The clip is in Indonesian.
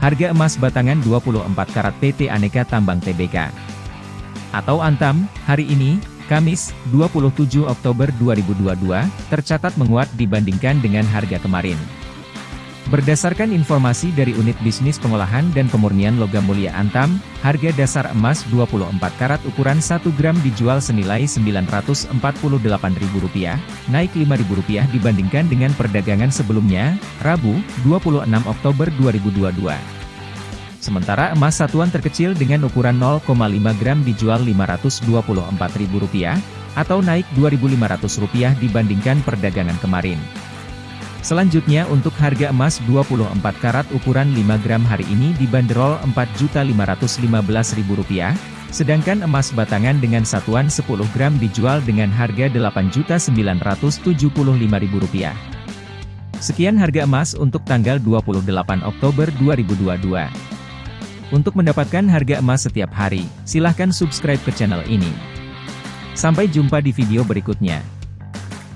Harga emas batangan 24 karat PT Aneka Tambang Tbk atau Antam, hari ini, Kamis, 27 Oktober 2022, tercatat menguat dibandingkan dengan harga kemarin. Berdasarkan informasi dari Unit Bisnis Pengolahan dan Pemurnian Logam Mulia Antam, harga dasar emas 24 karat ukuran 1 gram dijual senilai Rp948.000, naik Rp5.000 dibandingkan dengan perdagangan sebelumnya, Rabu, 26 Oktober 2022. Sementara emas satuan terkecil dengan ukuran 0,5 gram dijual Rp524.000, atau naik Rp2.500 dibandingkan perdagangan kemarin. Selanjutnya untuk harga emas 24 karat ukuran 5 gram hari ini dibanderol Rp4.515.000, sedangkan emas batangan dengan satuan 10 gram dijual dengan harga Rp8.975.000. Sekian harga emas untuk tanggal 28 Oktober 2022. Untuk mendapatkan harga emas setiap hari, silahkan subscribe ke channel ini. Sampai jumpa di video berikutnya.